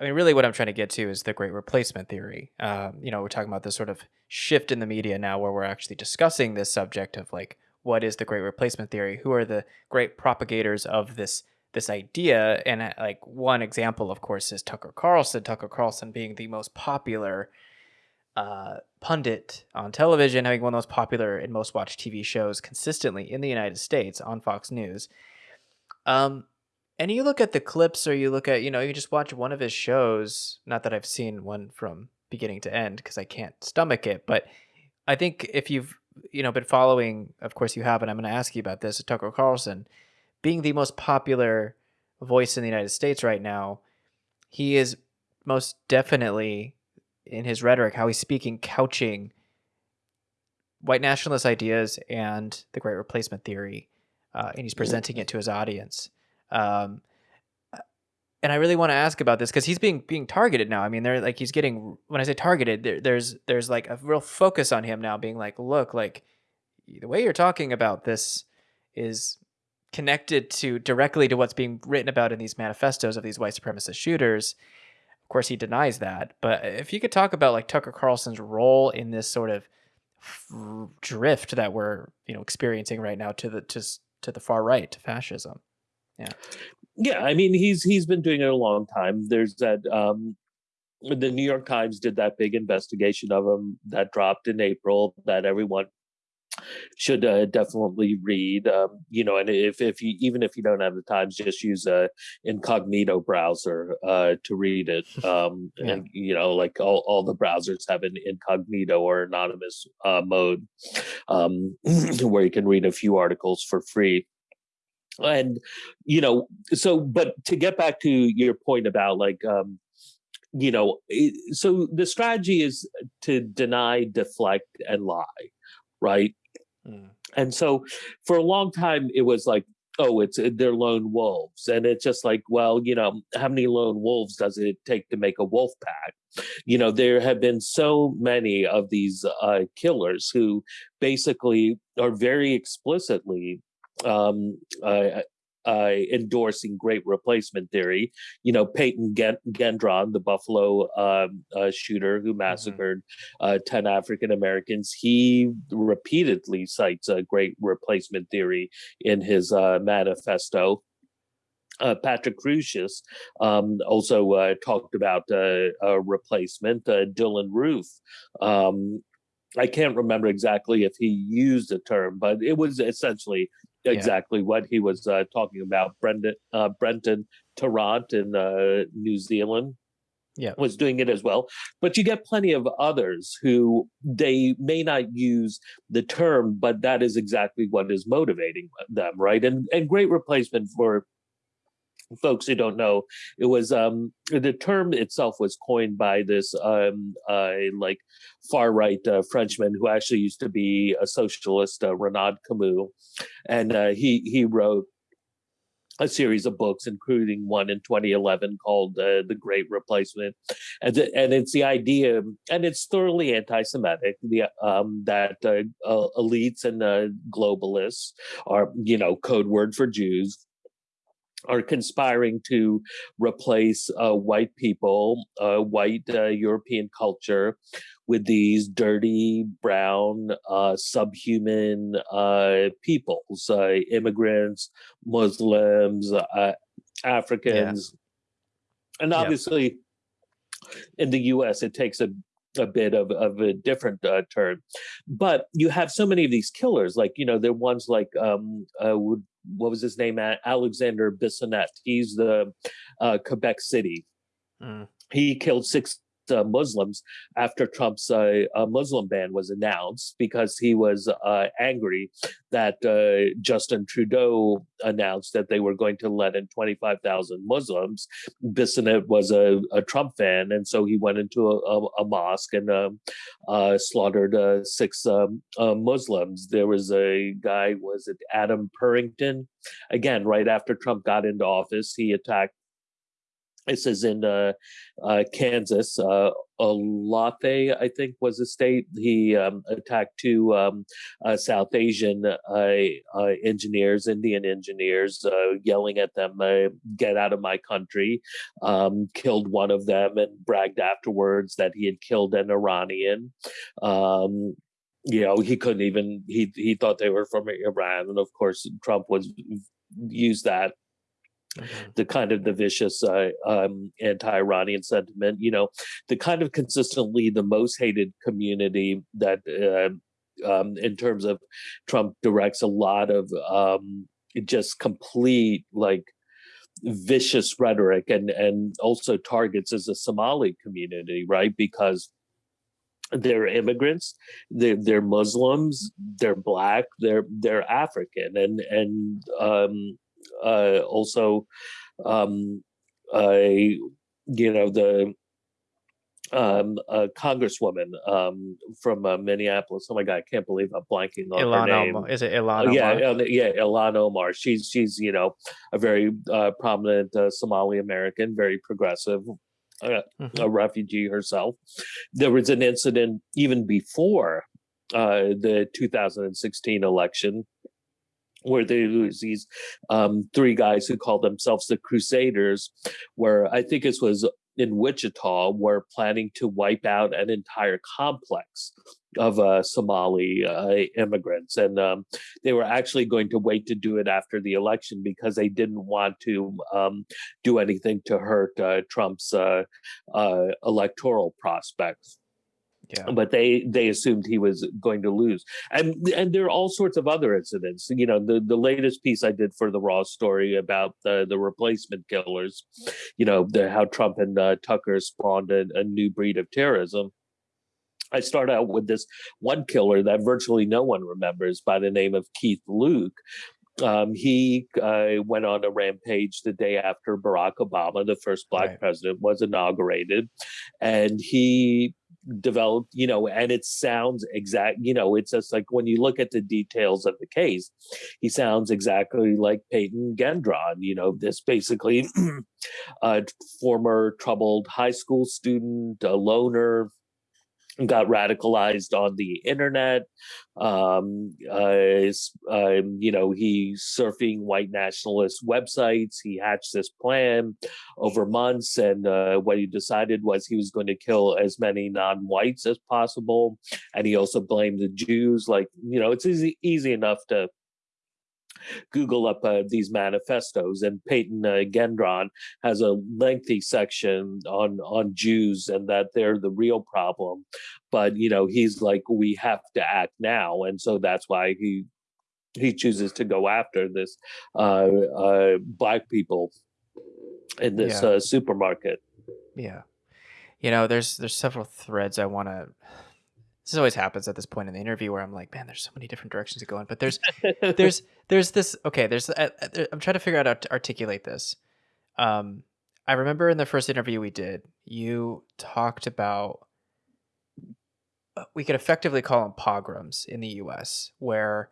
I mean, really, what I'm trying to get to is the great replacement theory. Um, you know, we're talking about this sort of shift in the media now where we're actually discussing this subject of like, what is the great replacement theory? Who are the great propagators of this this idea? And uh, like one example, of course, is Tucker Carlson. Tucker Carlson being the most popular uh, pundit on television, having one of the most popular and most watched TV shows consistently in the United States on Fox News. Um, and you look at the clips, or you look at, you know, you just watch one of his shows. Not that I've seen one from beginning to end because I can't stomach it, but I think if you've, you know, been following, of course you have, and I'm going to ask you about this, Tucker Carlson being the most popular voice in the United States right now, he is most definitely in his rhetoric, how he's speaking, couching white nationalist ideas and the Great Replacement theory, uh, and he's presenting it to his audience. Um, and I really want to ask about this because he's being being targeted now. I mean, they're like he's getting when I say targeted, there, there's there's like a real focus on him now, being like, look, like the way you're talking about this is connected to directly to what's being written about in these manifestos of these white supremacist shooters Of course, he denies that. But if you could talk about like Tucker Carlson's role in this sort of drift that we're you know experiencing right now to the to to the far right to fascism. Yeah. Yeah, I mean he's he's been doing it a long time. There's that um the New York Times did that big investigation of him that dropped in April that everyone should uh, definitely read. Um, you know, and if if you even if you don't have the times, just use a incognito browser uh, to read it. Um, yeah. And you know, like all, all the browsers have an incognito or anonymous uh, mode um, where you can read a few articles for free and you know so but to get back to your point about like um you know so the strategy is to deny deflect and lie right Mm. And so for a long time, it was like, oh, it's uh, they're lone wolves. And it's just like, well, you know, how many lone wolves does it take to make a wolf pack? You know, there have been so many of these uh, killers who basically are very explicitly um, uh, uh, endorsing great replacement theory. You know, Peyton Gendron, the Buffalo um, uh, shooter who mm-hmm. massacred mm-hmm. uh, 10 African Americans, he repeatedly cites a great replacement theory in his uh, manifesto. Uh, Patrick Crusius um, also uh, talked about uh, a replacement. Uh, Dylann Roof um, I can't remember exactly if he used the term, but it was essentially exactly yeah. what he was uh, talking about. Brendan uh, Brenton Tarrant in uh, New Zealand yeah. was doing it as well. But you get plenty of others who they may not use the term, but that is exactly what is motivating them, right? And and great replacement for folks who don't know, it was um, the term itself was coined by this um, uh, like far right uh, Frenchman who actually used to be a socialist, uh, Renaud Camus, and uh, he he wrote a series of books, including one in 2011 called uh, "The Great Replacement," and and it's the idea, and it's thoroughly anti-Semitic, the um, that uh, uh, elites and uh, globalists are, you know, code word for Jews, are conspiring to replace uh, white people, uh, white uh, European culture, with these dirty, brown, uh, subhuman uh, peoples, uh, immigrants, Muslims, Africans. Yeah. And obviously, yep. in the US, it takes a a bit of, of a different uh, term. But you have so many of these killers, like, you know, they're ones like, um, uh, what was his name? Alexander Bissonnette. He's the uh, Quebec City. Mm. He killed six uh, Muslims after Trump's uh, uh, Muslim ban was announced because he was uh, angry that uh, Justin Trudeau announced that they were going to let in 25,000 Muslims. Bissonnette was a, a, Trump fan, and so he went into a, a, a mosque and um, uh, slaughtered six um, Muslims. There was a guy, was it Adam Purinton? Again, right after Trump got into office, he attacked this is in uh, uh, Kansas. Uh, Olathe, I think, was a state. He um, attacked two um, uh, South Asian uh, uh, engineers, Indian engineers, uh, yelling at them, "Get out of my country!" Um, killed one of them and bragged afterwards that he had killed an Iranian. Um, you know, he couldn't even. He he thought they were from Iran, and of course, Trump was used that Mm-hmm. the kind of the vicious uh, um, anti-Iranian sentiment, you know, the kind of consistently the most hated community that, uh, um, in terms of Trump directs a lot of um, just complete like vicious rhetoric and and also targets as a Somali community, right? Because they're immigrants, they're, they're Muslims, they're black, they're they're African, and and um, uh, also, um, you know, the um, a congresswoman um, from uh, Minneapolis. Oh my God, I can't believe I'm blanking on Ilhan her name. Omar. Is it Ilhan? Uh, yeah, uh, yeah, Ilhan Omar. She's she's you know a very uh, prominent uh, Somali American, very progressive. Uh, mm-hmm. A refugee herself. There was an incident even before the 2016 election where there was these um, three guys who called themselves the Crusaders, where I think this was in Wichita, were planning to wipe out an entire complex of uh, Somali uh, immigrants, and um, they were actually going to wait to do it after the election because they didn't want to um, do anything to hurt uh, Trump's uh, uh, electoral prospects. Yeah. But they they assumed he was going to lose, and and there are all sorts of other incidents. You know, the the latest piece I did for the Raw story about the the replacement killers. You know, the how Trump and uh, Tucker spawned a, a new breed of terrorism. I start out with this one killer that virtually no one remembers by the name of Keith Luke. Um, he uh, went on a rampage the day after Barack Obama, the first black right. president, was inaugurated. And he developed, you know, and it sounds exact, you know, it's just like when you look at the details of the case, he sounds exactly like Peyton Gendron, you know, this basically a uh, former troubled high school student, a loner, got radicalized on the internet. Um, uh, uh, you know, he's surfing white nationalist websites. He hatched this plan over months, and uh, what he decided was he was going to kill as many non-whites as possible. And he also blamed the Jews. Like, you know, it's easy easy enough to Google up uh, these manifestos, and Peyton uh, Gendron has a lengthy section on on Jews and that they're the real problem. But you know, he's like, we have to act now, and so that's why he he chooses to go after this uh, uh black people in this yeah. Uh, supermarket. Yeah, you know, there's there's several threads I want to this always happens at this point in the interview where I'm like, man, there's so many different directions to go in. But there's, there's, there's this. Okay, there's. Uh, uh I'm trying to figure out how to articulate this. Um, I remember in the first interview we did, you talked about uh, we could effectively call them pogroms in the U.S., where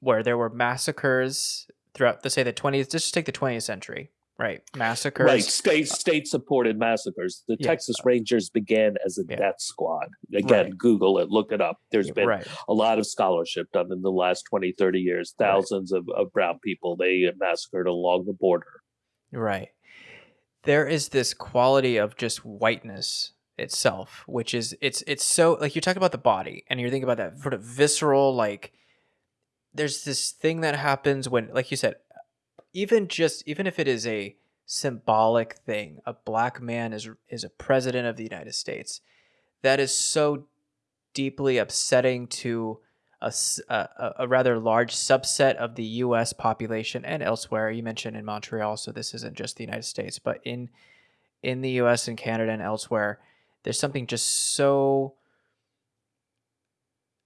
where there were massacres throughout, the say the 20th. Just take the 20th century, right? Massacres. Right. State state supported massacres. The yeah. Texas Rangers began as a yeah. death squad. Again, right. Google it, look it up. There's been right. a lot of scholarship done in the last 20, 30 years. Thousands right. of, of brown people they massacred along the border. Right. There is this quality of just whiteness itself, which is it's it's so like you talk about the body and you're thinking about that sort of visceral like there's this thing that happens when like you said even just even if it is a symbolic thing, a black man is is a president of the United States. That is so deeply upsetting to a, a, a, rather large subset of the U.S. population and elsewhere. You mentioned in Montreal, so this isn't just the United States, but in in the U.S. and Canada and elsewhere, there's something just so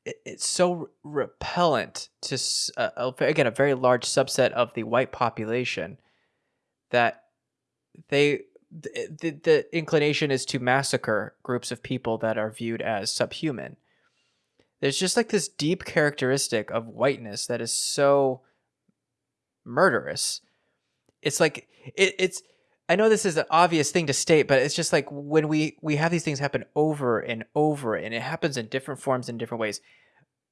it's so repellent to uh, again a very large subset of the white population that they the, the inclination is to massacre groups of people that are viewed as subhuman. There's just like this deep characteristic of whiteness that is so murderous. It's like it, it's I know this is an obvious thing to state, but it's just like when we we have these things happen over and over, and it happens in different forms in different ways.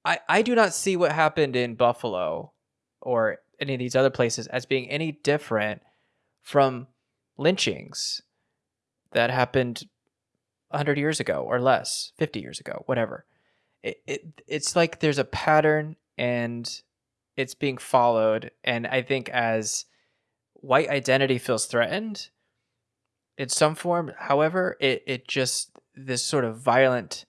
I I do not see what happened in Buffalo or any of these other places as being any different from lynchings that happened 100 years ago or less, 50 years ago, whatever. It, it it's like there's a pattern and it's being followed and I think as white identity feels threatened in some form. However, it it just this sort of violent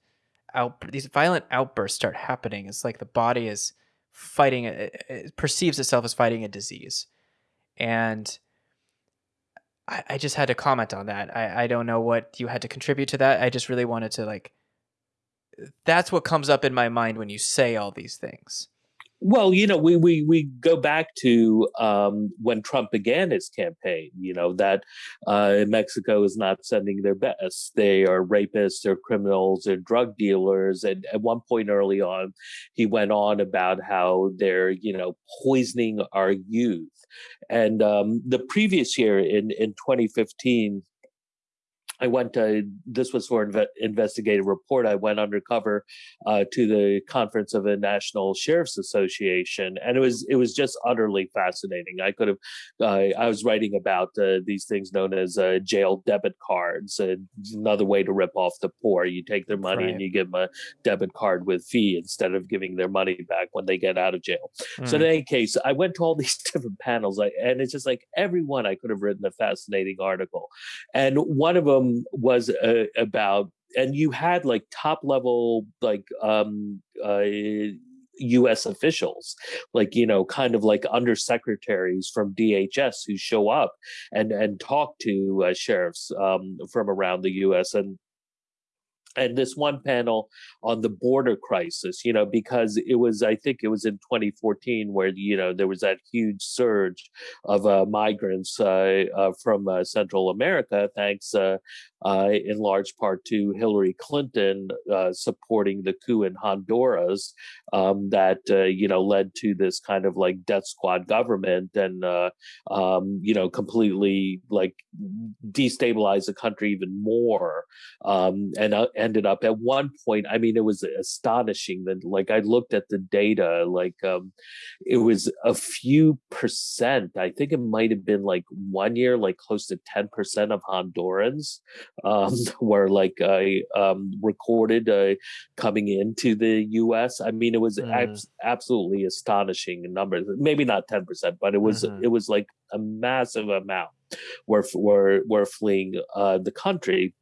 out these violent outbursts start happening. It's like the body is fighting it, it perceives itself as fighting a disease, and I, I just had to comment on that. I I don't know what you had to contribute to that. I just really wanted to like. That's what comes up in my mind when you say all these things. Well, you know, we we we go back to um, when Trump began his campaign. You know that uh, Mexico is not sending their best; they are rapists, they're criminals, they're drug dealers. And at one point early on, he went on about how they're you know poisoning our youth. And um, the previous year, in in 2015, I went to this was for an investigative report. I went undercover uh, to the conference of the National Sheriff's Association, and it was it was just utterly fascinating. I could have uh, I was writing about uh, these things known as uh, jail debit cards, another way to rip off the poor. You take their money right. and you give them a debit card with fee instead of giving their money back when they get out of jail. Mm. So in hmm. any case, I went to all these different panels, and it's just like everyone I could have written a fascinating article, and one of them was uh, about and you had like top level like um uh US officials, like, you know, kind of like undersecretaries from DHS who show up and, and talk to uh, sheriffs um, from around the US. And and this one panel on the border crisis, you know, because it was, I think it was in 2014 where, you know, there was that huge surge of uh, migrants uh, uh, from uh, Central America, thanks uh, uh, in large part to Hillary Clinton supporting the coup in Honduras um, that, you know, led to this kind of like death squad government and, um, you know, completely like destabilize the country even more. Um, and, ended up at one point i mean it was astonishing that like i looked at the data like um it was a few percent i think it might have been like one year like close to 10 percent of hondurans um were like i um recorded uh, coming into the us i mean it was mm. ab- absolutely astonishing numbers maybe not 10 percent but it was mm-hmm. it was like a massive amount were were were fleeing uh the country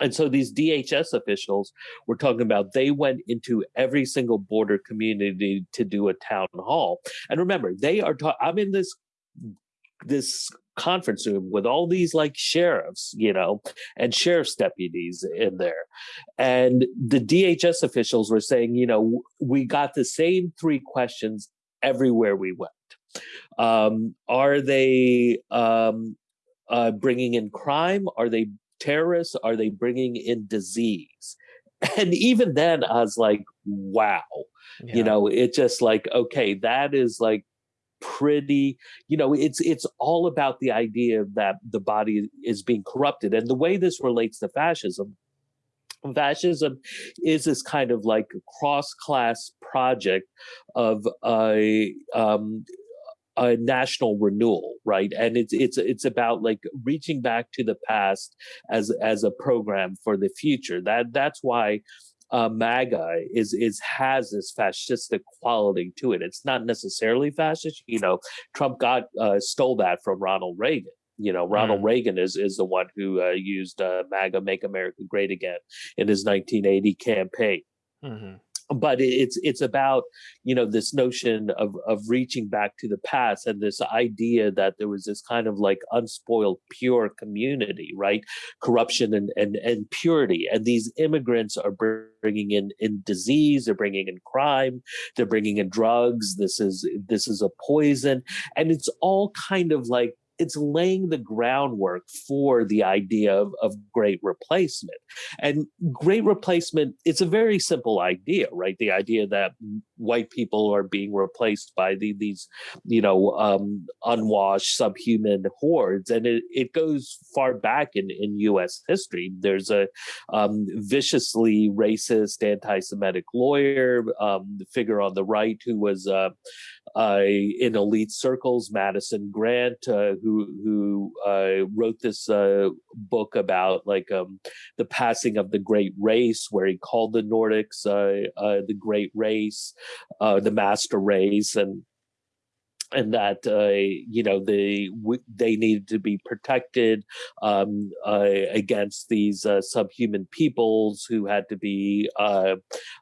and so these DHS officials were talking about they went into every single border community to do a town hall. And remember, they are I'm in this this conference room with all these like sheriffs, you know, and sheriff's deputies in there. And the DHS officials were saying, you know, we got the same three questions everywhere we went. Um, are they um, uh, bringing in crime? Are they terrorists? Are they bringing in disease? And even then, I was like, wow. Yeah. You know, it's just like, okay, that is like pretty you know it's it's all about the idea that the body is being corrupted and the way this relates to fascism fascism is this kind of like cross class project of a um, a national renewal, right? And it's it's it's about like reaching back to the past as as a program for the future. That that's why uh, MAGA is is has this fascistic quality to it. It's not necessarily fascist. You know, Trump got uh, stole that from Ronald Reagan. You know, Ronald mm. Reagan is is the one who uh, used uh, MAGA, Make America Great Again, in his 1980 campaign. Mm-hmm but it's it's about you know this notion of of reaching back to the past and this idea that there was this kind of like unspoiled pure community right? Corruption and and, and purity. And these immigrants are bringing in in disease they're bringing in crime they're bringing in drugs this is this is a poison. And it's all kind of like it's laying the groundwork for the idea of, of great replacement. And great replacement, it's a very simple idea, right? The idea that white people are being replaced by the, these, you know, um, unwashed subhuman hordes, and it, it goes far back in in U.S. history. There's a um, viciously racist, anti-Semitic lawyer um, figure on the right who was uh, uh, in elite circles, Madison Grant, uh, who who uh, wrote this uh, book about like um, the passing of the Great Race, where he called the Nordics uh, the Great Race, Uh, the Master Race, and and that uh, you know they they needed to be protected um, uh, against these uh, subhuman peoples who had to be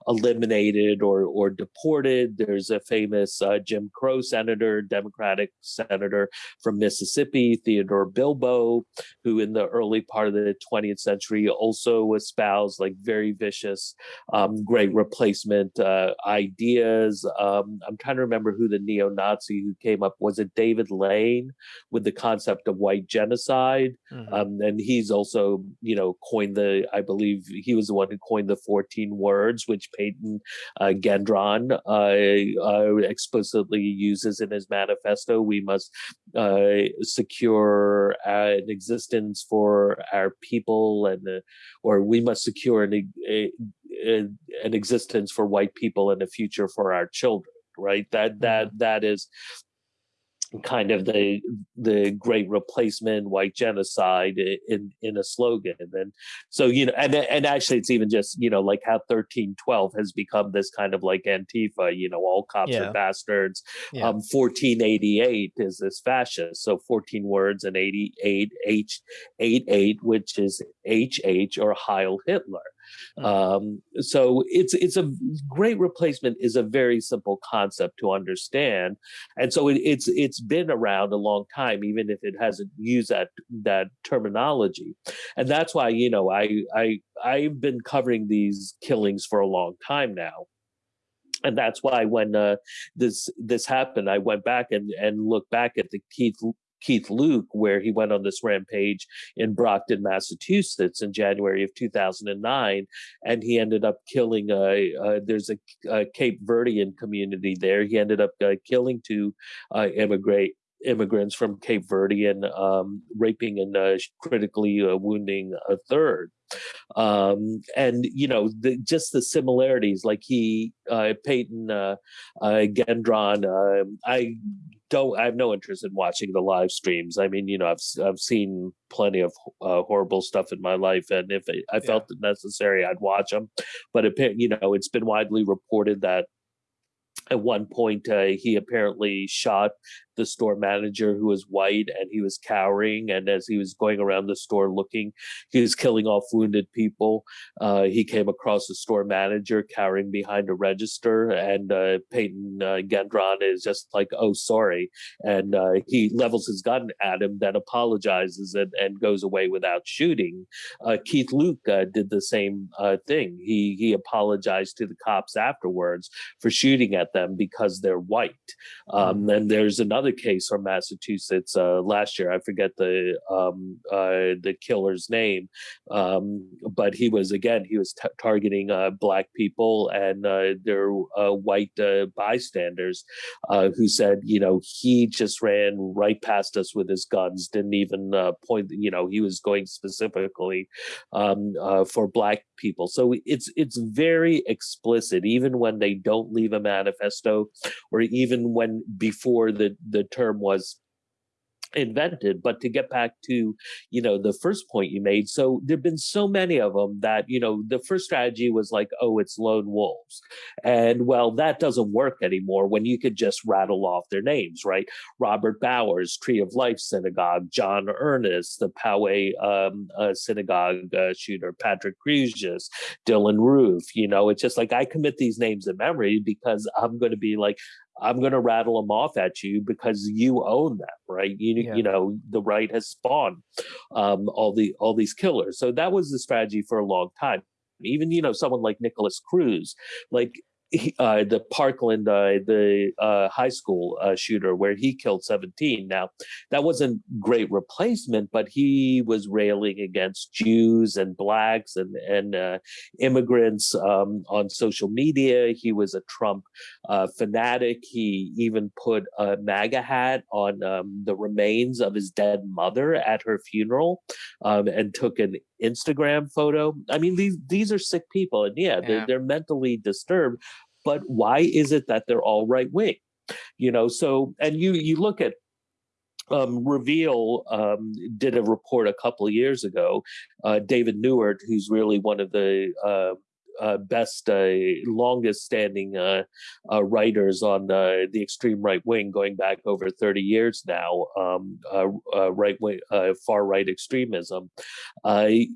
eliminated or or deported. There's a famous Jim Crow senator, Democratic senator from Mississippi, Theodore Bilbo, who in the early part of the 20th century also espoused like very vicious um, great replacement uh, ideas. Um, I'm trying to remember who the neo-Nazi who came up was it David Lane with the concept of white genocide, mm-hmm. um, and he's also you know coined the I believe he was the one who coined the 14 words which Peyton uh, Gendron uh, uh, explicitly uses in his manifesto. We must uh, secure an existence for our people and or we must secure an, a, a, an existence for white people and a future for our children right that that mm-hmm. that is kind of the the great replacement white genocide in in a slogan and so you know and and actually it's even just you know like how 1312 has become this kind of like antifa you know all cops yeah. are bastards yeah. um 1488 is this fascist so 14 words and 88 h 88 which is hh or heil hitler. Um, so it's it's a great replacement is a very simple concept to understand, and so it, it's it's been around a long time, even if it hasn't used that that terminology, and that's why you know I I I've been covering these killings for a long time now. And that's why when uh, this this happened, I went back and and looked back at the Keith Keith Luke, where he went on this rampage in Brockton, Massachusetts in January of 2009. And he ended up killing, a, uh, there's a, a, Cape Verdean community there. He ended up uh, killing two uh, immigrant immigrants from Cape Verde and um, raping and uh, critically uh, wounding a third. Um, and you know, the, just the similarities, like he, uh, Peyton uh, uh, Gendron. Um, I don't. I have no interest in watching the live streams. I mean, you know, I've I've seen plenty of uh, horrible stuff in my life, and if I felt yeah. it necessary, I'd watch them. But it, you know, it's been widely reported that at one point uh, he apparently shot the store manager who was white and he was cowering and as he was going around the store looking he was killing off wounded people. Uh, he came across the store manager cowering behind a register and uh, peyton uh, gendron is just like oh sorry and uh, he levels his gun at him then apologizes and, and goes away without shooting. Uh, keith luke uh, did the same thing. He he apologized to the cops afterwards for shooting at them because they're white. Um, mm-hmm. and there's another another case from Massachusetts uh, last year. I forget the um, uh, the killer's name, um, but he was again he was t- targeting uh, black people and uh, their uh, white uh, bystanders who said, you know, he just ran right past us with his guns, didn't even point. You know, he was going specifically um, for black people. So it's it's very explicit, even when they don't leave a manifesto, or even when before the the term was invented but to get back to you know the first point you made so there've been so many of them that you know the first strategy was like oh it's lone wolves. And well that doesn't work anymore when you could just rattle off their names right? Robert bowers tree of life synagogue john earnest the poway um, uh, synagogue uh, shooter patrick Crusius, dylann roof you know? It's just like i commit these names in memory because i'm going to be like I'm going to rattle them off at you because you own them, right? You yeah. you know the right has spawned um, all the all these killers. So that was the strategy for a long time. Even you know someone like Nikolas Cruz, like he, uh, the Parkland, uh, the uh, high school uh, shooter, where he killed 17. Now, that wasn't great replacement, but he was railing against Jews and blacks and and uh, immigrants um, on social media. He was a Trump uh, fanatic. He even put a MAGA hat on um, the remains of his dead mother at her funeral, um, and took an Instagram photo. I mean, these these are sick people, and yeah, yeah. They're, they're mentally disturbed. But why is it that they're all right wing? You know, so and you you look at um, Reveal um, did a report a couple of years ago. Uh, David Neiwert, who's really one of the uh, best, uh, longest standing uh, uh, writers on the extreme right wing, going back over 30 years now, um, right wing, far right extremism.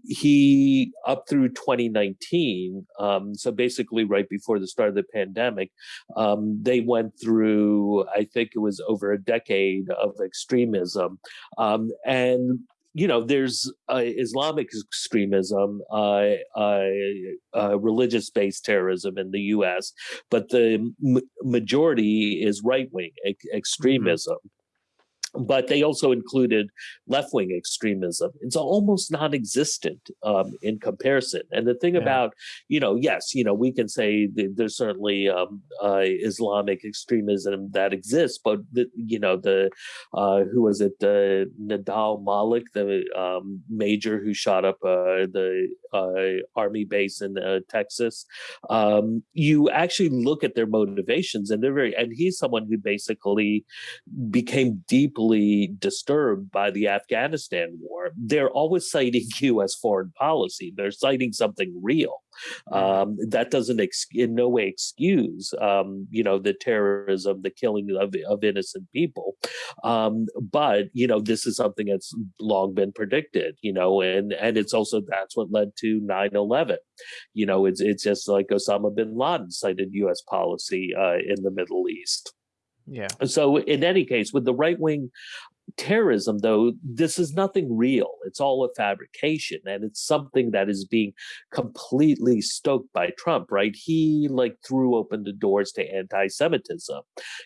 he, up through 2019, um, so basically right before the start of the pandemic, um, they went through, I think it was over a decade of extremism. Um, and you know, there's uh, Islamic extremism, uh, uh, uh religious-based terrorism in the U.S., but the majority is right-wing mm-hmm. extremism. But they also included left-wing extremism. It's almost non-existent um, in comparison. And the thing yeah. about, you know, yes, you know, we can say there's certainly um, uh, Islamic extremism that exists, but the, you know, the uh, who was it, uh, Nidal Malik, the um, major who shot up uh, the uh, army base in uh, Texas. Um, you actually look at their motivations, and they're very. And he's someone who basically became deeply deeply disturbed by the Afghanistan war, they're always citing U.S. foreign policy. They're citing something real. Um, that doesn't in no way excuse, um, you know, the terrorism, the killing of, of innocent people. Um, but, you know, this is something that's long been predicted, you know, and, and it's also, that's what led to 9-11. You know, it's, it's just like Osama bin Laden cited U.S. policy uh, in the Middle East. Yeah. So in any case, with the right wing terrorism, though, this is nothing real. It's all a fabrication, and it's something that is being completely stoked by Trump. Right? He like threw open the doors to anti-Semitism.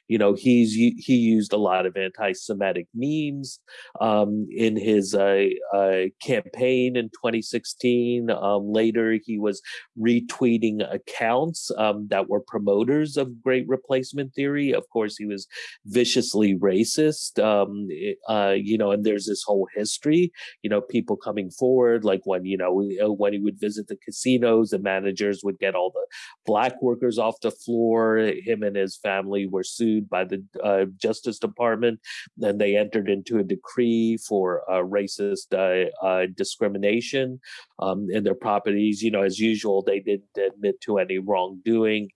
You know, he's he used a lot of anti-Semitic memes um, in his uh, uh, campaign in 2016. Um, later, he was retweeting accounts um, that were promoters of Great Replacement Theory. Of course, he was viciously racist um, uh, you know, and there's this whole history, you know, people coming forward, like when, you know, uh, when he would visit the casinos, the managers would get all the black workers off the floor. Him and his family were sued by the uh, Justice Department. Then they entered into a decree for uh, racist uh, uh, discrimination um, in their properties. You know, as usual, they didn't admit to any wrongdoing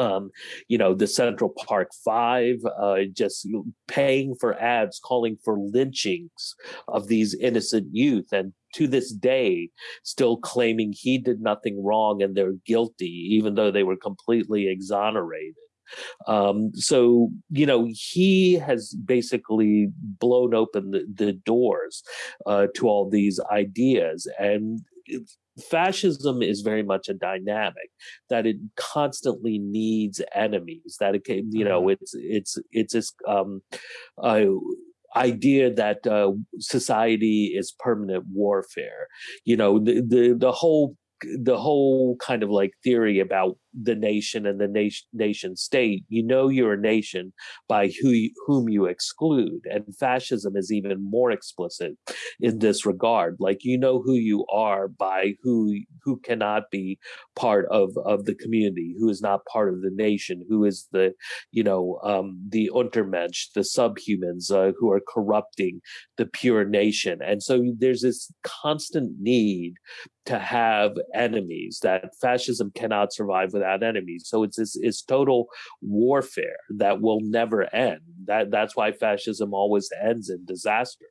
um, you know, the Central Park Five, uh, just paying for ads, calling for lynchings of these innocent youth. And to this day, still claiming he did nothing wrong and they're guilty, even though they were completely exonerated. Um, so, you know, he has basically blown open the, the doors uh, to all these ideas. And fascism is very much a dynamic that it constantly needs enemies that it can you know mm-hmm. it's it's it's this um uh, idea that uh, society is permanent warfare you know the the, the whole the whole kind of like theory about the nation and the nation nation state you know you're a nation by who you, whom you exclude and fascism is even more explicit in this regard. Like you know who you are by who who cannot be part of of the community who is not part of the nation who is the you know um the untermensch the subhumans uh, who are corrupting the pure nation. And so there's this constant need to have enemies that fascism cannot survive without enemies. So it's this it's total warfare that will never end. That that's why fascism always ends in disaster.